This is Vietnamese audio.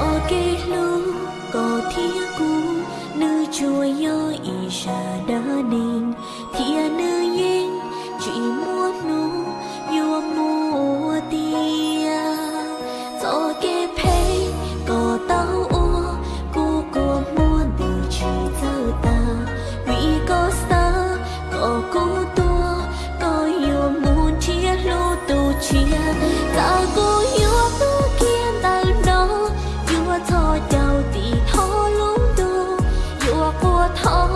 gió kê lu có thia cú nữ chùa yo y sa đa ninh thia nữ yên, chỉ muốn nu yo mua tia. Gió kê phê có tao ô cô cô mua từ chỉ giờ ta. Vì có xa có cô tua có yêu muốn chia lô tu chia. Ta cô 我逃